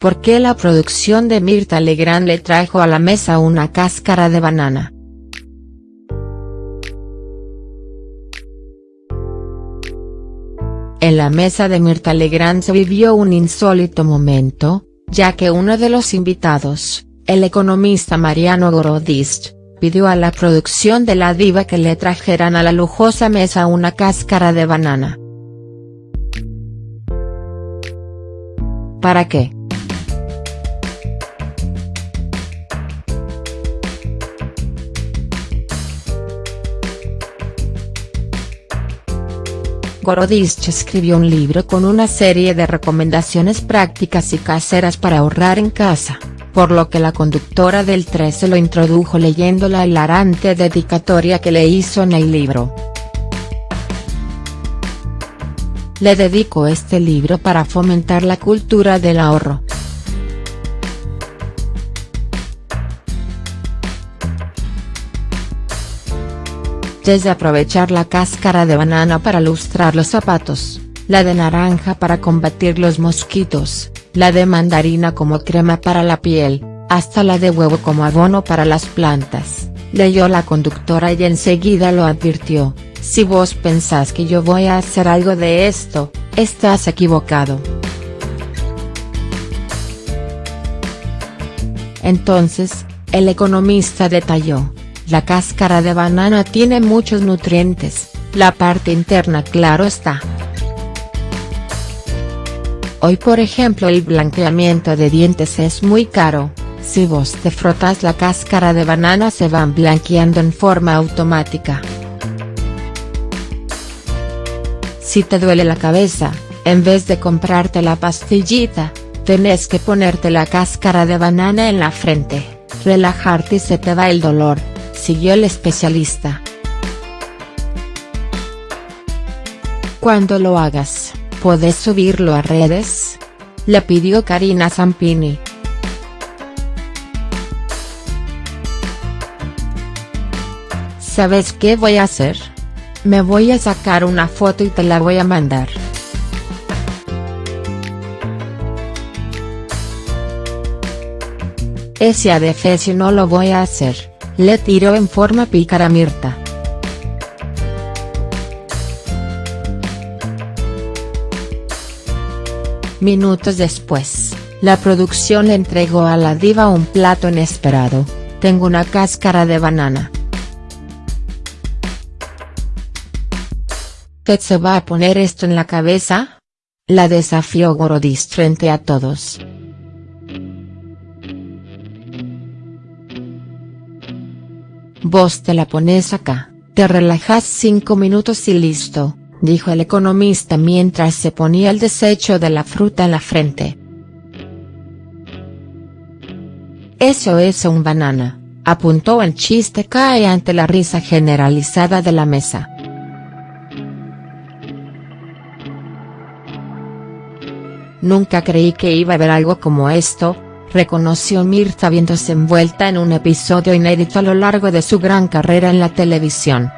¿por qué la producción de Mirta Legrand le trajo a la mesa una cáscara de banana?. En la mesa de Mirta Legrand se vivió un insólito momento, ya que uno de los invitados, el economista Mariano Gorodist, pidió a la producción de la diva que le trajeran a la lujosa mesa una cáscara de banana. ¿Para qué?. Gorodist escribió un libro con una serie de recomendaciones prácticas y caseras para ahorrar en casa, por lo que la conductora del 13 lo introdujo leyendo la hilarante dedicatoria que le hizo en el libro. Le dedico este libro para fomentar la cultura del ahorro. Desde aprovechar la cáscara de banana para lustrar los zapatos, la de naranja para combatir los mosquitos, la de mandarina como crema para la piel, hasta la de huevo como abono para las plantas, leyó la conductora y enseguida lo advirtió, si vos pensás que yo voy a hacer algo de esto, estás equivocado. Entonces, el economista detalló, la cáscara de banana tiene muchos nutrientes, la parte interna claro está. Hoy por ejemplo el blanqueamiento de dientes es muy caro, si vos te frotas la cáscara de banana se van blanqueando en forma automática. Si te duele la cabeza, en vez de comprarte la pastillita, tenés que ponerte la cáscara de banana en la frente, relajarte y se te va el dolor siguió el especialista. Cuando lo hagas, ¿podés subirlo a redes?, le pidió Karina Zampini. ¿Sabes qué voy a hacer? Me voy a sacar una foto y te la voy a mandar. Ese adefesio no lo voy a hacer le tiró en forma pícara Mirta. Minutos después, la producción le entregó a la diva un plato inesperado, tengo una cáscara de banana. ¿Qué se va a poner esto en la cabeza? La desafió Gorodis frente a todos. Vos te la pones acá, te relajas cinco minutos y listo, dijo el economista mientras se ponía el desecho de la fruta en la frente. Eso es un banana, apuntó el chiste cae ante la risa generalizada de la mesa. Nunca creí que iba a haber algo como esto, reconoció Mirta viéndose envuelta en un episodio inédito a lo largo de su gran carrera en la televisión.